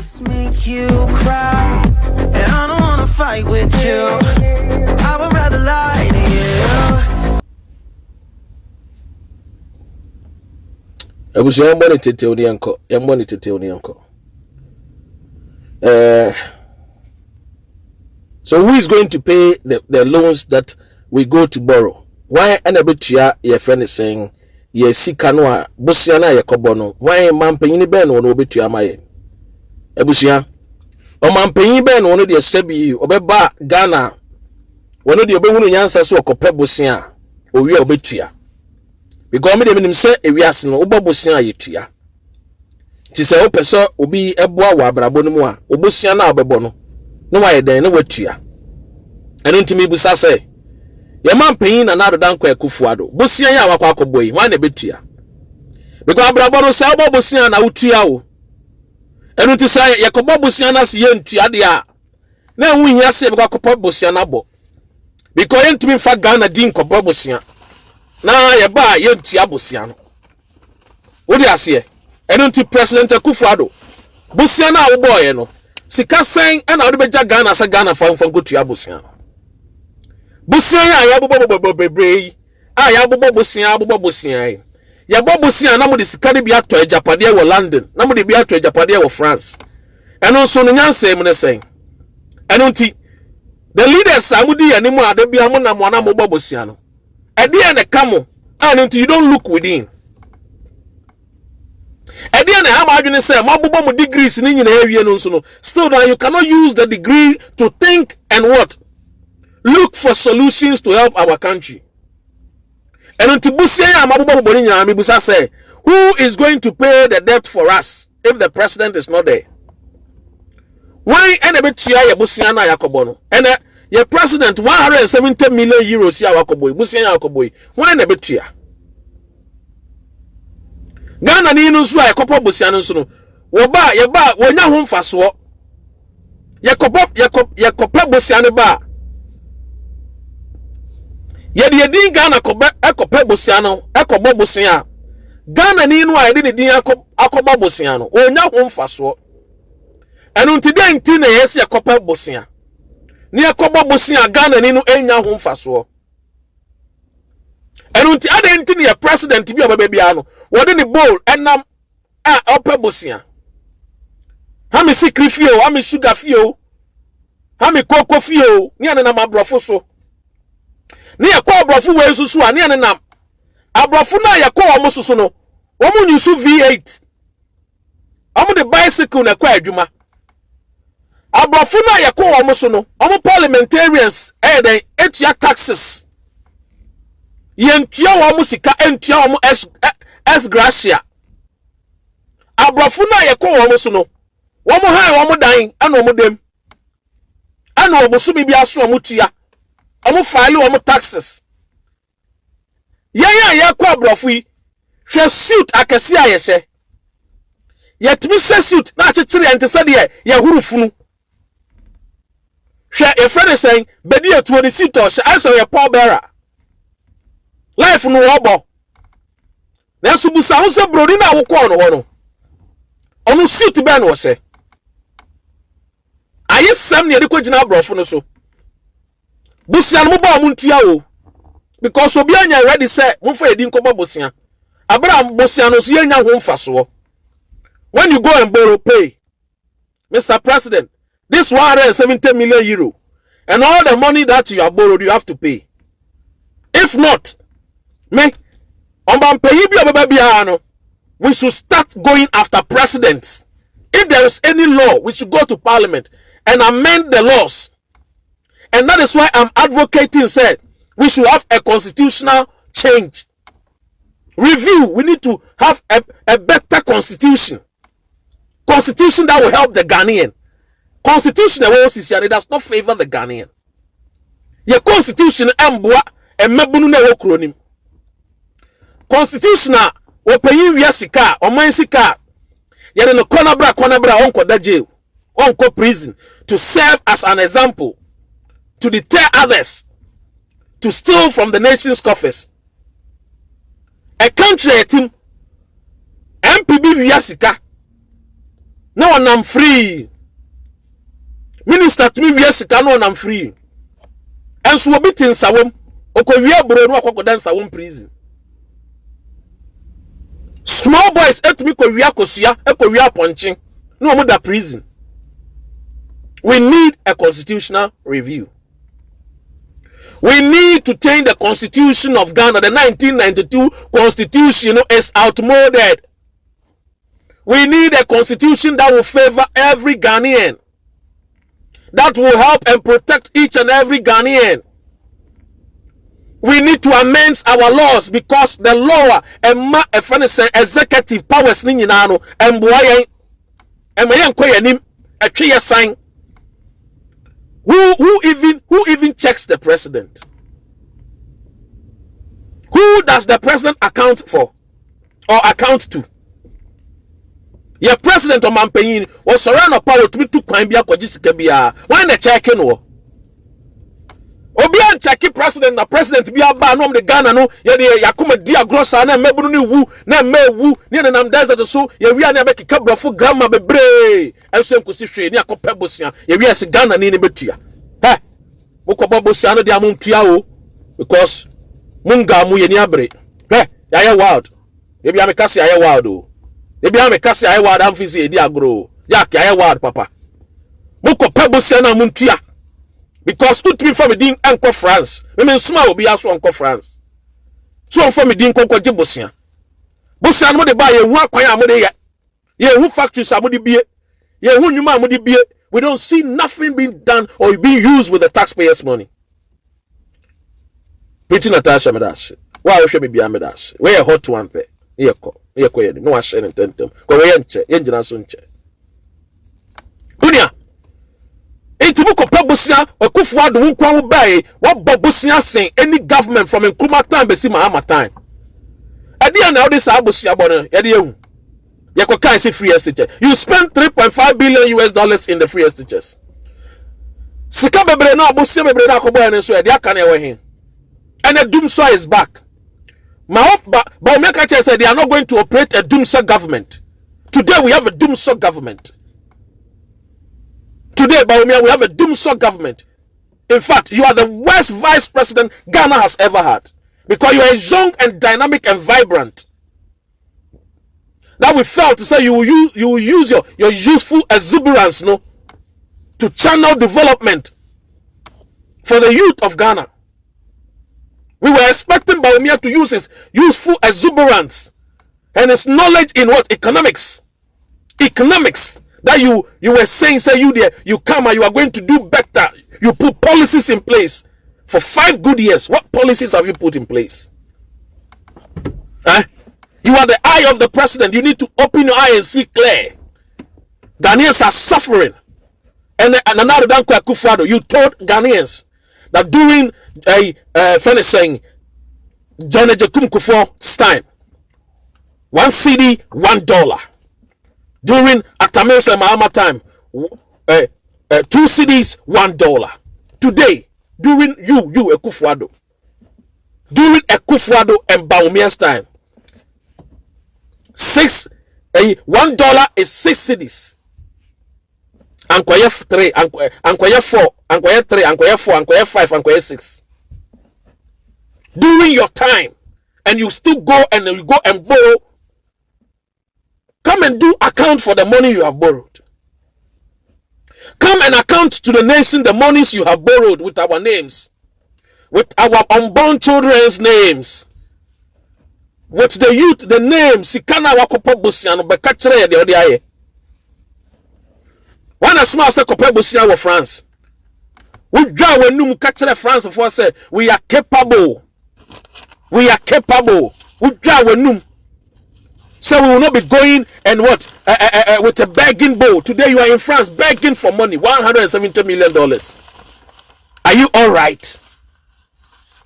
Just make you cry, and I don't wanna fight with you. I would rather lie to you. abusua yɛmbɔ ne tetew ne yɛnkɔ yɛmbɔ ne tetew ne yɛnkɔ uh, so who is going to pay the, the loans that we go to borrow? Why ɛna bɛtua yɛfrɛ ne sɛn yɛ sika no a bosia no a yɛkɔbɔ no. Wan mampanyini bɛn no wɔbɛtua ama yɛ abusua. Ɔmampanyin bɛn no wɔn deɛ sɛbi ɔbɛba ghana. Wɔn deɛ ɔbɛhunu nyansa so ɔkɔpɛ bosia owie a because ɔmo deɛ mi nim ewiase no wobɔ bosia ti sɛ sɛ obi ɛboa wɔ abrabɔ no mu a obosia no a ɔbɛbɔ no na wayɛ dɛn na watua. Ɛno ntumi busa sɛ yɛma mpanyin na nadoda nkɔ akufo ado? Bosia yi a wakɔ akɔbɔ na ɛbɛtua? Because abrabɔ no sɛ bosia na wotua o ɛno nti sɛ yɛkɔbɔ bosia no ase yɛntua deɛ a. Na ɛho hia sɛ yɛbɛkɔ akɔpɔ bosia no abɔ because yɛntumi mfa ghana din nkɔbɔ bosia na yɛba a yɛntua bosia no wode aseɛ ɛno nti president akufo ado bosia no a wobɔɔyɛ no sika sɛn ɛna wode bɛgya ghana sɛ ghana fa mfa nkɔtua bosia no bosia a yɛabobɔ bebree yi a yɛabobɔ bosia abobɔ bosia yi yɛbɔ bosia na mode sika no bi atɔ agyapadeɛ wɔ london na mode bi atɔ agyapadeɛ wɔ france. Ɛno nso no nyansa mu ne sɛn. Ɛno nti the leaders a modi yɛn anim a da bia mo nam wɔn a mobɔ bosia no ɛdeɛ na ka mo a no nti you don't look within. Ɛdeɛ na ama adwene sɛ moabobɔ mo degrees ne nyinaa awie no nso no still now you cannot use the degree to think and what? Look for solutions to help our country ɛno nti busia yi a moabobɔ bobɔ no nyinaa mebusa sɛ who is going to pay the debt for us if the president is not there? Wɔn ɛna ɛbɛtua yɛ busia no a yɛakɔbɔ no. Ɛnɛ yɛ president one hundred and seventy million euros a wakɔbɔ yi busia yi a wakɔbɔ yi wɔn ɛna ɛbɛtua ghana ni no nso a yɛkɔpɔ busia no nso no. Wɔba yɛba wɔnya ho mfasoɔ yɛkɔpɔ yɛkɔ yɛkɔpɛ busia no ba yɛde yɛdin ghana kɔbɛ ɛkɔpɛ busia no ɛkɔbɔ busia a ghana ni no a yɛde ne din akɔ akɔbɔ busia no wɔnya ho mfasoɔ. Ɛno nti dɛ nti na yɛsi yɛkɔpɛ busia ne yɛkɔbɔ busia ghana ni no enya ho mfasoɔ. Ɛno nti adan nti ne yɛ president bi a ɔbɛbɛ biara no wɔde ne bowl ɛnam a ɔpɛ bosia hami sikiri fie hami sugar fie hami koko fie o ne yɛ nenam aborɔfo so ne yɛkɔ aborɔfo wei nso so a ne yɛ nenam aborɔfo no a yɛkɔ wɔn so so no wɔn nyi so v8 wɔn de bicycle na ɛkɔ adwuma aborɔfo no a yɛkɔ wɔn so no wɔn parliamentarians ɛyɛ dɛn etua taxes yɛntua wɔn sika ntua wɔn s s gracia aborɔfo no a yɛkɔ wɔn so no wɔn han wɔn dan ɛna wɔn dam ɛna wɔn bosomi bi aso wɔn tua wɔn faale wɔn taxes. Yɛn a yɛkɔ aborɔfo yi hwɛ suit akɛse a yɛhyɛ yɛtumi hyɛ suit na akyekyere yɛn te sɛ deɛ yɛhuru funu. Hwɛ yɛfrɛ ne sɛn bɛdi etuo ne suit ɔhyɛ ayɛ sɛ ɔyɛ paul bearer. Life no wɔbɔ nanso busa ho sɛ buroni no a wokɔɔ no hɔ no ɔno suit bɛɛ na ɔhyɛ ayɛ sɛm ne yɛde kɔgyina aborɔfo no so busua no mobɔ a montua o. Because obiara nya ready sɛ momfa yɛdi nkɔbɔ bosea abere a bosea no nso yɛnya ho mfasoɔ when you go and borrow pay. Mr president this 170 million euro. And all the money that you have borrowed you have to pay. If not me ɔmampanyin bi a ɔbɛba biara no we should start going after presidents. If there is any law we should go to parliament and amend the laws And that is why I'm advocating, said we should have a constitutional change. Review, we need to have a, a better constitution. Constitution that will help the Ghanaian. Constitution eh, that will does not favor the Ghanaian. Your constitution, eh, Mbua, and Mebunu Newokronim. Constitution, ah, Wopayi Yasika, Omansika, Yadin Konabra Konabra, Onko jail, Onko Prison, to serve as an example to deter others to steal from the nation's coffers. A country a team mpb wia sika na free. Minister tumi wie sika na ɔnam free. Ɛnso obi te nsawom okɔwie aburo no akɔkɔda nsawom prison. Small boys etumi kɔwie akosua ekɔwie apɔnkye na wɔn da prison. We need a constitutional review. We need to change the constitution of Ghana. The 1992 constitution is outmoded. We need a constitution that will favor every Ghanaian. That will help and protect each and every Ghanaian. We need to amend our laws because the law and ma executive powers ni nyinaa no mboa yɛn ɛma yɛn who who even checks the president. Who does the president account for? Or account to? Yɛ president ɔmampanyin wɔsɔre anɔpa wɔtumi tu kwan bi akɔgye sika biara wɔn na no wɔ obi ankyɛke president na president bi aba na ɔmo de ghana no? Yɛde yakoma di agorɔ saa na mmɛbunu no wu na mmɛ wu ne yɛn nenam desert so yɛwia ne abɛkeka borɔfo grama bebree ɛnso nkosi hwee ne akɔpɛ bosia yɛwia si ghana ni ne bɛtua hɛ mokɔbɔ bosia no de a o because munga mu yɛ ni abere hɛ yɛayɛ wild. Ebi ameka se ayɛ wild o. Ebi ameka se ayɛ wild amfi se yɛdi agorɔ o. Yak yɛayɛ wild papa. Mokɔpɛ bosia no a because wotumi fa me din nkɔ france. Meme nsoma obi aso nkɔ france. So ɔmfa me din nkɔnkɔ gye bosea bosea no mode baa yɛhu akwan a mode yɛ. Yɛhu factories a mode bie yɛhu nnwuma a mode bie we don't see nothing being done or being used with the taxpayers money. Pretty natasha a wohwɛ me bia meda ase woyɛ hot one pɛ ne yɛkɔ ne yɛkɔ yɛ ne na wahyɛ ne ntɛntɛm kɔ wɔyɛ nkyɛ yɛngyina so nkyɛ wonia nti mo kɔpɛ bosia ɔkufu wo nkwa wo bae wɔbɔ bosia any government from nkrumah time bɛsi mahama time. Ɛdeɛ na wode saa bosia no free you spend three point five billion US dollars in the free SHS sika bebree na bosia bebree na akɔbɔ yɛn nso yɛde aka na ɛwɔ he doomsday is back ma wo ba ba sɛ they are not going to operate a doomsday government today we have a doomsday government. Today, Bawumia, we have a doomsday government. In fact, you are the worst vice president Ghana has ever had because you are young and dynamic and vibrant. That we felt to say you will use you will use your, your useful exuberance no to channel development for the youth of Ghana. We were expecting Bawumia to use his useful exuberance and his knowledge in what economics. Economics that you you were saying say you there you come and you are going to do better you put policies in place for five good years what policies have you put in place eh? You are the eye of the president. You need to open your eye and see clear. Ghanaians are suffering. And another danko akufo-addo you told ghanaians that during a uh, friend is saying john agyekum kufuor's time one cedi one dollar. During Atamir's and Mahama time, uh, uh, two cedis, one dollar. Today, during you, you Akufo-Addo, during Akufo-Addo and Bawumia's time, six, uh, one dollar is six cedis. Ankoye three, Ankoye four, Ankoye three, Ankoye four, Ankoye five, Ankoye six. During your time, and you still go and you go and borrow Come and do account for the money you have borrowed. Come and account to the nation the monies you have borrowed with our names, with our unborn children's names, with the youth, the name, Sikana Wakopo Busiano, Bekachere, the Odiaye. When a small say Kope Busiano France, we draw when Num Kachere France for say we are capable. We are capable. We draw when Num. So we will not be going and what uh, uh, uh, with a begging bowl. Today you are in France begging for money, one hundred and seventy million dollars. Are you all right?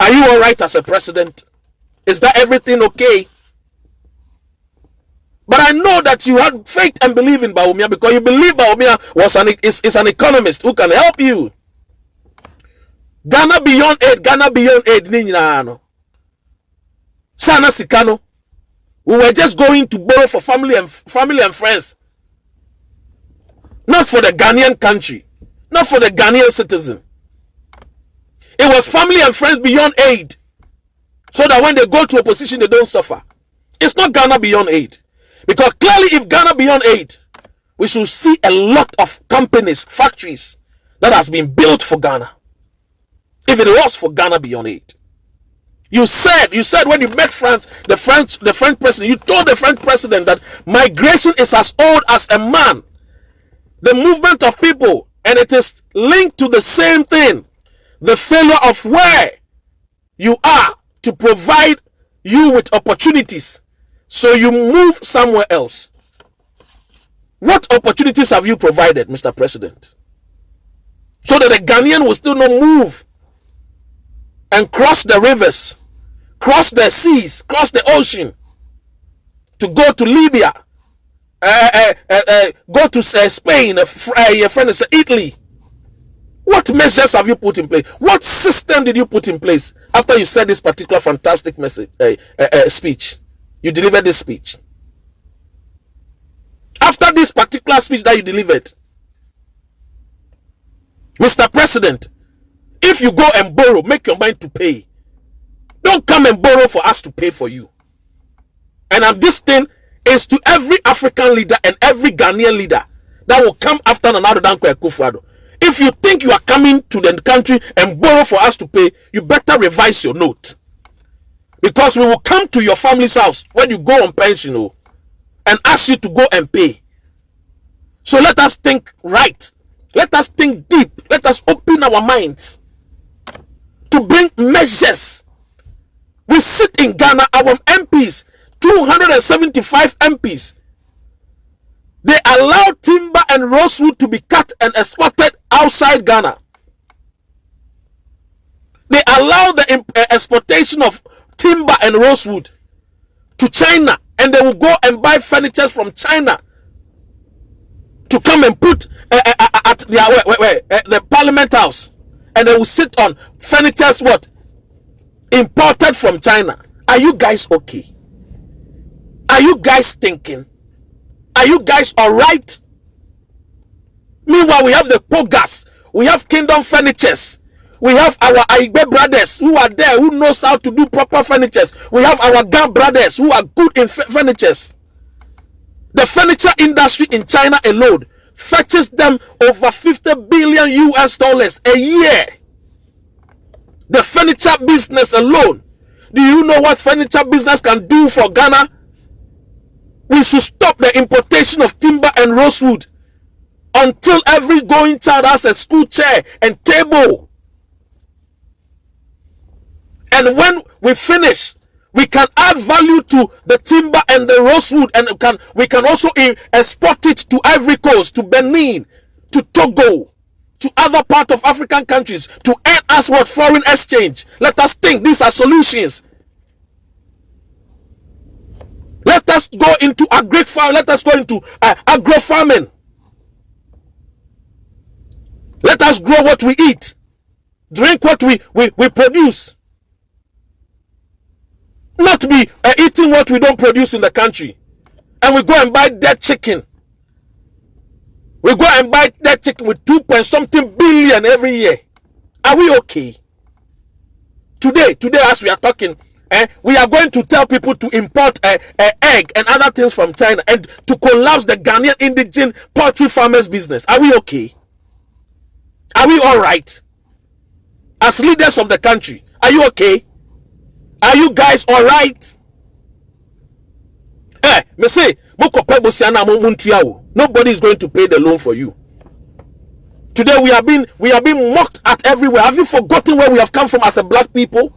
Are you all right as a president? Is that everything okay? But I know that you had faith and believe in Bawumia because you believe Bawumia was an is, is an economist who can help you. Ghana beyond aid, Ghana beyond aid, Ninyano. Sana Sikano. We were just going to borrow for family and family and friends. not for the Ghanaian country, not for the Ghanaian citizen. It was family and friends beyond aid, so that when they go to opposition, they don't suffer. It's not Ghana beyond aid, because clearly, if Ghana beyond aid, we should see a lot of companies, factories that has been built for Ghana. If it was for Ghana beyond aid. You said, you said when you met France, the French, the French president, you told the French president that migration is as old as a man. The movement of people, and it is linked to the same thing. The failure of where you are to provide you with opportunities. So you move somewhere else. What opportunities have you provided, Mr. President? So that the Ghanaian will still not move and cross the rivers, cross the seas, cross the ocean to go to Libya, uh, uh, uh, uh go to uh, Spain, uh, your friend is Italy. What measures have you put in place? What system did you put in place after you said this particular fantastic message eh, eh, eh, speech? You delivered this speech. After this particular speech that you delivered, Mr. President, if you go and borrow, make your mind to pay. Don't come and borrow for us to pay for you. And this thing is to every African leader and every Ghanaian leader that will come after Nana Danko Akufo-Addo. If you think you are coming to the country and borrow for us to pay, you better revise your note. Because we will come to your family's house when you go on pension oh, and ask you to go and pay. So let us think right. Let us think deep. Let us open our minds to bring measures. We sit in Ghana, our MPs, 275 MPs. They allow timber and rosewood to be cut and exported outside Ghana. They allow the uh, exportation of timber and rosewood to China and they will go and buy furniture from China to come and put uh, uh, at their where, where, where, uh, the parliament house. And they will sit on furnitures what? Imported from china. Are you guys okay? Are you guys thinking? Are you guys all right meanwhile we have the pogas we have kingdom furnitures we have our Aigbe brothers who are there who knows how to do proper furnitures we have our Gam brothers who are good in furnitures the furniture industry in china alone fetches them over 50 billion US dollars a year. The furniture business alone. Do you know what furniture business can do for Ghana? We should stop the importation of timber and rosewood until every going child has a school chair and table. And when we finish, we can add value to the timber and the rosewood and can we can also export it to Ivory Coast, to Benin, to Togo, to other part of African countries to earn us what foreign exchange. Let us think these are solutions. Let us go into agri farm. Let us go into uh, agro farming. Let us grow what we eat, drink what we, we, we produce. Not be uh, eating what we don't produce in the country. And we go and buy dead chicken. We go and buy that chicken with two point something billion every year. Are we okay? Today, today as we are talking, eh, we are going to tell people to import uh, uh, egg and other things from China and to collapse the Ghanaian indigenous poultry farmers business. Are we okay? Are we all right? As leaders of the country, are you okay? Are you guys all right? Eh, me say, nobody is going to pay the loan for you. Today we are being we are being mocked at everywhere. Have you forgotten where we have come from as a black people?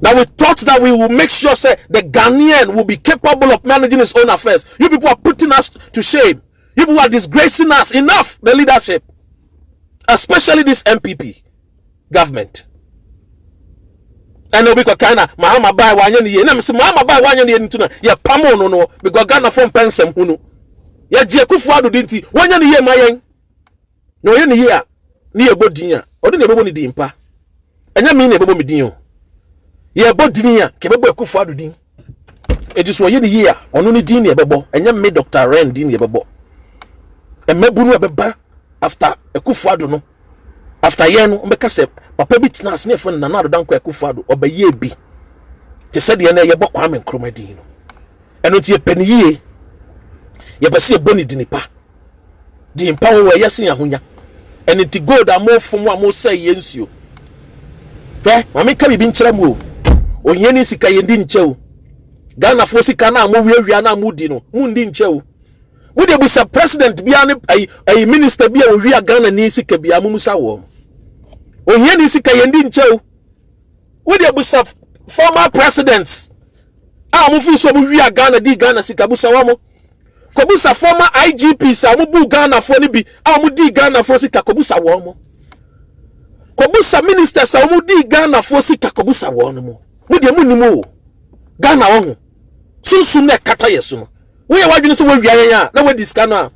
Now we thought that we will make sure say the Ghanaian will be capable of managing his own affairs. You people are putting us to shame. People are disgracing us. Enough the leadership, especially this MPP government. Ɛna obi kɔkan na mahama baa wanyɛ ne yie na mesi mahama baa wanyɛ ne yie nti na yɛ pam no no. Because ghana fɔ mpɛ nsɛm hu no yɛgye kufu ado di nti wanyɛ ne yie ma yɛn na ɔyɛ ne yie a ne yɛ bɔ din a ɔde na ɛbɛbɔ ne din mpa ɛnyɛ mi na ɛbɛbɔ mi din. O yɛbɔ din a kɛ ɛbɛbɔ kufu ado din eti so ne ne mi dr ren din ɛbɛbɔ mmabunu no ɛbɛba after akufo ado no. After yɛn no mbɛka sɛ papa bi tena ase ne yɛfrɛ no nana ado danko akufo ado ɔbɛyɛ bi. Te sɛ deɛ no yɛbɔ kwame nkrumah din no. Ɛno nti yɛpɛ ne yie. Yɛpɛ sɛ yɛbɔ ne di nipa. Di nipa wɔ ɛyɛ se ahonya. Ɛno nti gold a mofom a mosɛ yɛ nsuo. Hwɛ maame ka biribi nkyerɛ mu o. Ne sika yɛn di nkyɛ o. Ghanafoɔ sika no a mowiawia no a modi no mundi nkyɛ o wode busa president bia ne ayi minister bi a owia ghana ne sika bia mo musa wɔ. Ohia ne sika yɛn di nkyɛ o. Wode busa former presidents a mo fi so mo wia ghana di ghana sika busa wɔn kɔbusa former igps a mo bu ghanafoɔ no bi a mo di ghanafoɔ sika kɔbusa wɔn mo. Kɔbusa ministers a mo di ghanafoɔ sika kɔbusa wɔn mo. Mo deɛ mo nim o. Ghana wɔn ho. Sunsun na ɛkata yɛ so no woyɛ wadwene sɛ wawia yɛn a na wadi sika no a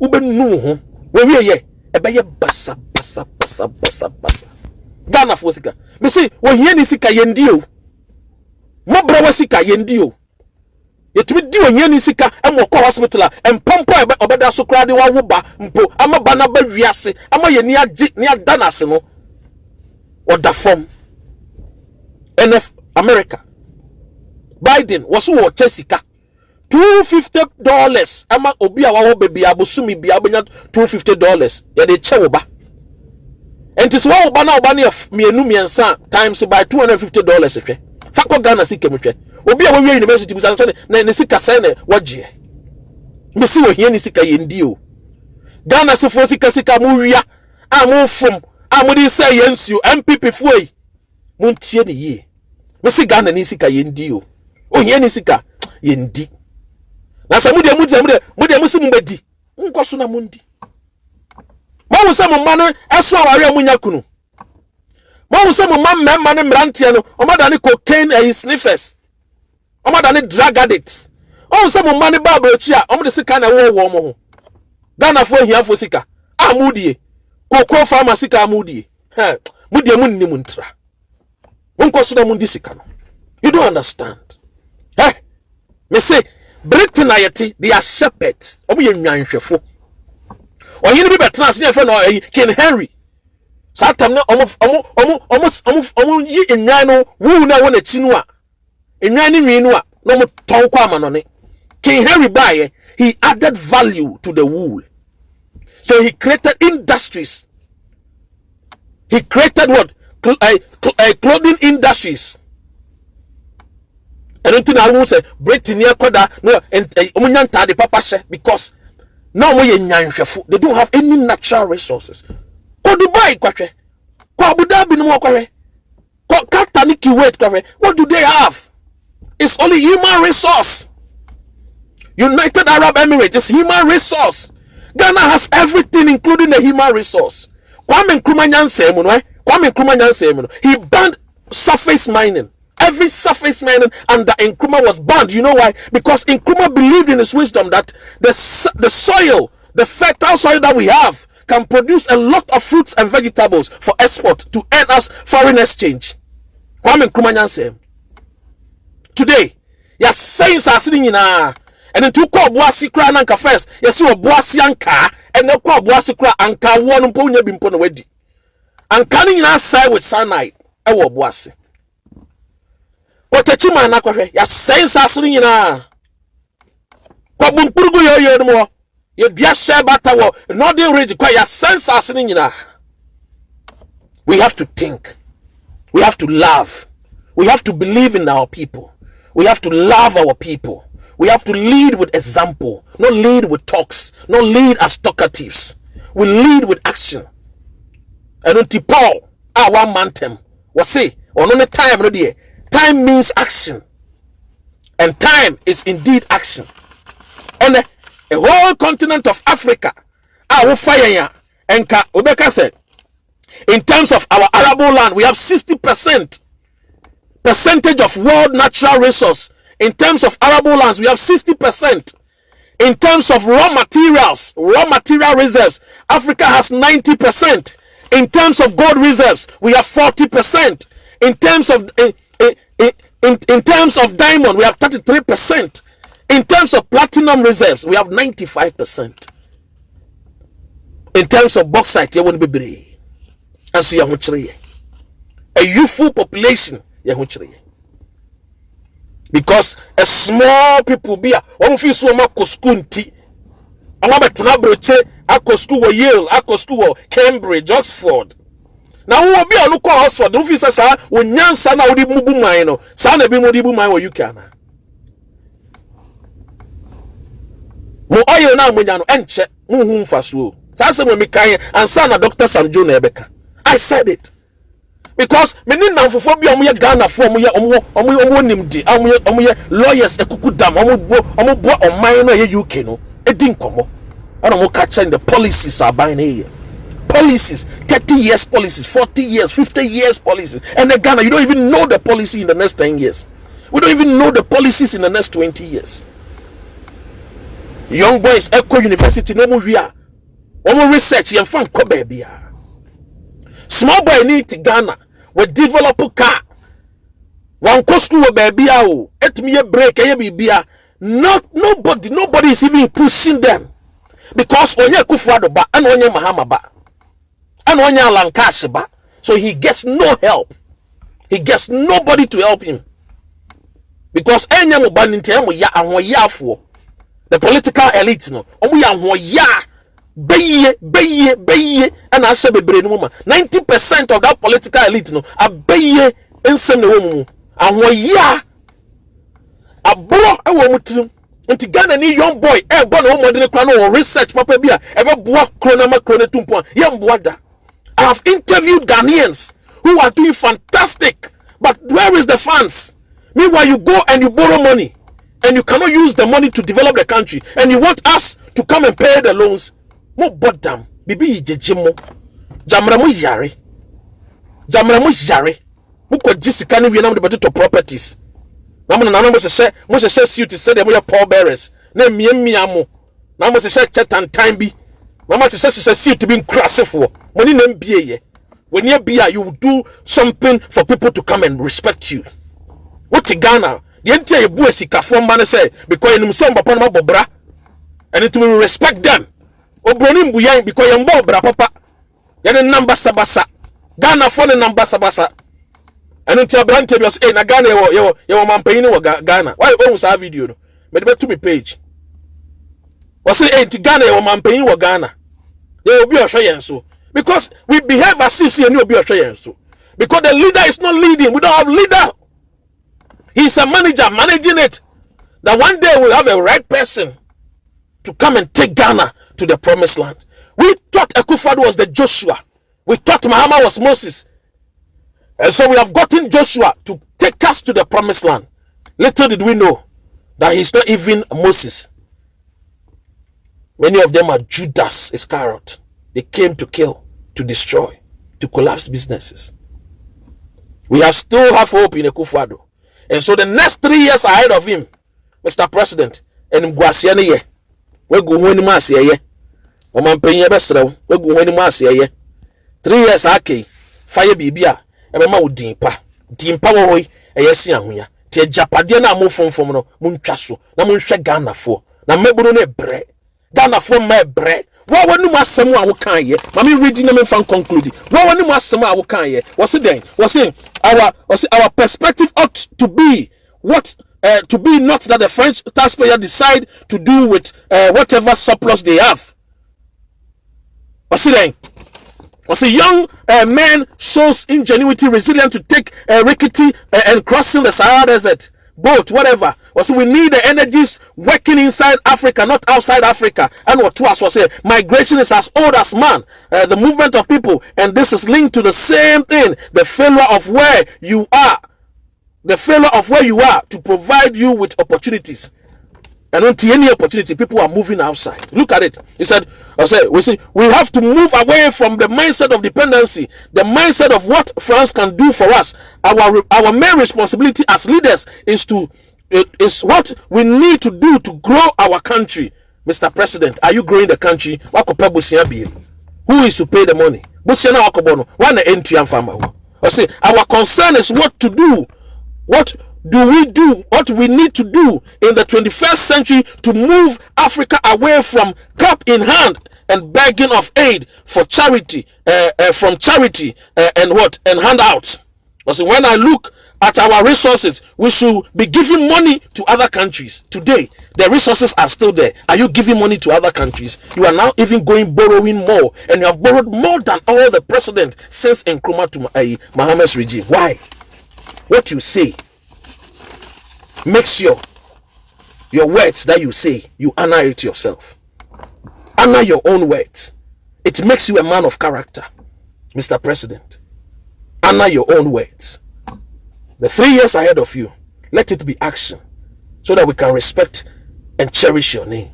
wobɛnu wo ho. Wawie yɛ. Ɛbɛyɛ basa basa basa. Basa basa ghanafoɔ sika. Mese wɔhia ne sika yɛndi o. Mɔbrɛ wɔ sika yɛndi o. Yɛtumi di ohia ne sika ɛma ɔkɔ hospital a mpɔmpɔ a ɔbɛda so koraa de wawo ba mpo ama ba no aba wiase ama yɛ ni agye ni ada no ase no ɔda fam. Ɛnɛ america. Biden wɔ so wɔ kyɛ sika two fifty dollars. Ama obi a wawɔ beebi abosomi bi abenya two fifty dollars. Yɛde kyɛ wo ba. Nti sɛ wawo ba na ɔba no yɛ mmienu mmiɛnsa times by two hundred fifty dollars hwɛ fakɔ ghana sika mu obi a wɔwie university busa sɛ ne ne sika sɛn na wɔgyeɛ mesi wɔ hia ne sika yɛn di o. Ghana sefoɔ sika sika mo wia a mo fom a mo de sɛ yɛn nsuo npp foɔ yi. Mo ntie ne yie mesi ghana ne sika yɛn di o. Ohia ne sika yɛn di na sɛ mudeɛ mudeɛ mudeɛ mudeɛ musi mu bɛdi nkɔ so na mu ndi sɛ mo mma no ɛso aware a munya kunu. Mahu sɛ mo mma mmarima ne mmeranteɛ no ɔmada ne cocaine ɛyi sniffers. Ɔmada ne drug addicts. Ɔhu sɛ mo mma ne baa aburokyi a ɔmde sika na ɛwɔ wɔn mo ho. Ghanafoɔ ahiafoɔ sika a mudie kokoo farmer sika a mudie hɛ mudeɛ mu nni mu ntra. Monkɔ so na ndi sika no. You don't understand. Ɛ me say britain a yɛte they are shepherds. Ɔmo yɛ nwanhwɛfo ɔhene bi bɛtena ase ne yɛfrɛ no ɛyi king henry. Saa tam ne ɔmo ɔmo ɔmo ɔmo ɔmo ɔmo yi nwan no wuu na ɛwɔ n'akyi no a nwan ne nwi no a na ɔmo tɔn kɔ amanɔne king henry baayɛ he added value to the wool. So he created industries. He created what? Cl uh, cl uh, clothing industries ɛno nti na ahu sɛ britain yɛ kɔda na ɔmo nya ntaade papa hyɛ because na ɔmo yɛ nyanhwɛfo they don't have any natural resources. Kɔ dubai kɔhwɛ kɔ abu dhabi no mu kɔhwɛ kɔ qatar ne kuwait kɔhwɛ what do they have? It's only human resource. United arab emirates is human resource. Ghana has everything including the human resource. Kwame nkrumah nyansɛn mu no ɛ kwame nkrumah nyansɛn mu no he banned surface mining every surface mining under Nkrumah was banned. You know why? Because Nkrumah believed in his wisdom that the, the soil, the fertile soil that we have, can produce a lot of fruits and vegetables for export to earn us foreign exchange. Kwame Nkrumah nyanse. Today, you're sitting something in a and nti wokɔ ɔboase koraa na anka first yɛsɛ ɔboase ankaa ɛnɛ kɔ ɔboase koraa anka woɔ no mpo wonya bi mpo na wadi anka no nyinaa sɛe with cyanide ɛwɔ ɔboase ma na no bata nyinaa we have to think. We have to love. We have to believe in our people. We have to love our people. We have to lead with example not lead with talks not lead as talkatives. We lead with action. Ɛno nti paul a one man tem wɔse ɔno ne time no deɛ time means action. And time is indeed action. On a, a whole continent of africa our fire enka obeka said in terms of our arable land we have 60 percent percentage of world natural resource. In terms of arable lands we have 60 percent. In terms of raw materials raw material reserves africa has 90 percent. In terms of gold reserves we have 40 percent. In terms of uh, in, in, in terms of diamond, we have 33%. In terms of platinum reserves, we have 95%. in terms of bauxite bebree nso yɛn ho kyerɛ yɛn a youthful population kyerɛ because a small people a wɔn fi so wɔn akɔ school nti wɔn abɛtena aburokye akɔ school wɔ yale school cambridge oxford na wo obi a ɔno kɔ oxford no fi sɛ saa onyansa na wɔde mu bu man no saa na ebi mu de bu man wɔ uk ana mo oil na mo nya no ɛnkyɛ mo hu nfa so o. Saa sɛ mo mi kan yɛ ansa na doctor sam joe na ɛbɛka i said it. Because me ne namfofo bi a ɔmo yɛ ghana fo ɔmo ɔmo nimdi ɔmo yɛ ɔmo yɛ lawyers ekuku dam ɔmo bo ɔmo bo ɔman no a uk no edi nkɔmɔ ɛna ɔmo ka kyɛn the policies aban ne yɛ policies 30 years policies 40 years 50 years policies. And then ghana you don't even know the policy in the next 10 years. We don't even know the policies in the next 20 years. Young boys echo university na ɔmo wi a ɔmo research yɛn fa nkɔ baabi a small boy ni ti ghana. Wɔ develop car. Wɔn kɔ school wɔ baabi a o etumi yɛ break ɛyɛ biribi a not nobody nobody is even pushing them. Because onye kufu ba ɛna onye mahama ba and onye alankash ba so he gets no help. He gets nobody to help him. Because enye mo ba nti enye ya ahoyafo the political elite no. Omo ya ahoya beye beye beye and ashe bebre no ma 90% of that political elite no abeye ensem na wo mu ahoya abro e wo mu tirim nti Ghana ni young boy eh, e gbo na wo modene kra no research papa bi a e be boa kro na makro tumpo ya mboa i have interviewed ghanaians who are doing fantastic but where is the funds? Meanwhile you go and you borrow money and you cannot use the money to develop the country and you want us to come and pay the loans. Mo bɔ dam bibi yi gyegye mo. Gyamara mo yare. Gyamara mo yare. Mo kɔ gye sika no wie na mo de bɛde to properties. Na mo nana mo hyehyɛ mo hyehyɛ suit sɛdeɛ mo yɛ pall bearers na mmiamia mo. Na mo hyehyɛ kyɛ tantan bi na mo hyehyɛ suit bi nkurasefoɔ mo ni na mbie yɛ when you be you do something for people to come and respect you. Wote ghana deɛ nti a yɛbu asikafoɔ mma no sɛ because yɛnim sɛ mpapa no mabɔ and it will respect them. Obroni mbu yɛn because yɛn bɔ ɔbra papa. Yɛne nam basabasa ghanafoɔ ne nam basabasa ɛno nti aberanteɛ bi ɔsɛ na ghana yɛwɔ yɛwɔ yɛwɔ mampanyin wɔ ghana wɔyɛ ohun saa video no? Mɛde bɛtu mi page wɔsɛ ɛy eh, nti ghana yɛwɔ mampanyin wɔ ghana yɛwɔ obi ɔhwɛ yɛn so because we behave as if say yɛne obi ɔhwɛ so because the leader is not leading we don't have leader he is a manager managing it that one day we'll have a right person to come and take ghana to the promised land. We thought Akufo-Addo was the Joshua. We thought Muhammad was Moses. And so we have gotten Joshua to take us to the promised land. Little did we know that he's not even Moses. Many of them are Judas Iscariot. They came to kill, to destroy, to collapse businesses. We have still have hope in Akufo-Addo. And so the next three years ahead of him, Mr. President, and Mguasiane, we're going to ɔmanpanyin bɛsrɛ wo wagu ho anim ase ɛyɛ three years ake fa yɛ biribi a ɛbɛma wo din pa din pa wɔ hɔ yi ɛyɛ si ahonya te agyapadeɛ no a mo fomfom no montwa so na monhwɛ ghanafoɔ na mmabunu no ɛbrɛ ghanafoɔ mma ɛbrɛ wɔn wɔn nimu asɛm a wɔka yɛ maame redi na mefa conclude wɔn wɔn nimu asɛm wɔka yɛ wɔsi dɛn? Wɔsi our wɔsi our perspective ought to be what uh, to be not that the French taxpayer decide to do with uh, whatever surplus they have. What's it then? dɛn a young uh, man shows ingenuity resilience to take uh, rickety uh, and crossing the Sahara Desert boat whatever. Ɔsi we need the energies working inside Africa not outside Africa. And what to us was say migration is as old as man. Uh, the movement of people. And this is linked to the same thing. The failure of where you are. The failure of where you are to provide you with opportunities and until any opportunity, people are moving outside. Look at it. He said, I said, we see, we have to move away from the mindset of dependency, the mindset of what France can do for us. Our our main responsibility as leaders is to is what we need to do to grow our country. Mr. President, are you growing the country? Who is to pay the money? One entry and farmer. I say our concern is what to do. What do we do what we need to do in the 21st century to move Africa away from cup in hand and begging of aid for charity, uh, uh, from charity uh, and what? And handouts. Because when I look at our resources, we should be giving money to other countries. Today, the resources are still there. Are you giving money to other countries? You are now even going borrowing more, and you have borrowed more than all the president since Nkrumah to uh, Mohammed's regime. Why? What you say, make sure your words that you say, you honor it yourself. Honor your own words. It makes you a man of character, Mr. President honor your own words. The three years ahead of you, let it be action so that we can respect and cherish your name.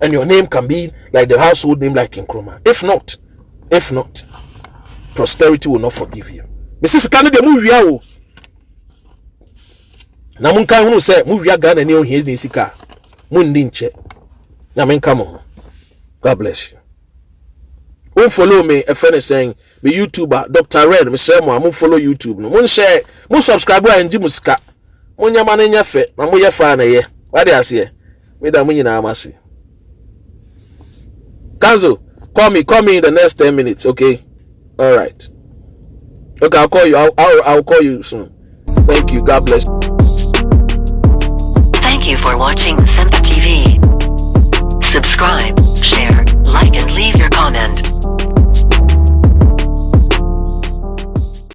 And your name can be like the household name like Nkrumah. If not, if not, posterity will not forgive you. Mrs. Canada, move. na monka hunu sɛ mowia ghana ne ɔhia ne sika. Monni nkyɛ nyame nka mo ho. God bless you. Womfollow me ɛfrɛ ne sɛn me youtuber dr red mesrɛ mo a follow youtube no. Monhyɛ mo subscribe a ɛngye mo sika. Monyɛma no nyɛ fɛ na moyɛ faa na ɛyɛ wadi aseɛ meda mo nyinaa ma se. Kanzo call me call me in the next ten minutes okay? All right. Okay i'll call you i'll, I'll, I'll call you soon. Thank you. God bless you. You for watching Simp TV. Subscribe, share, like and leave your comment.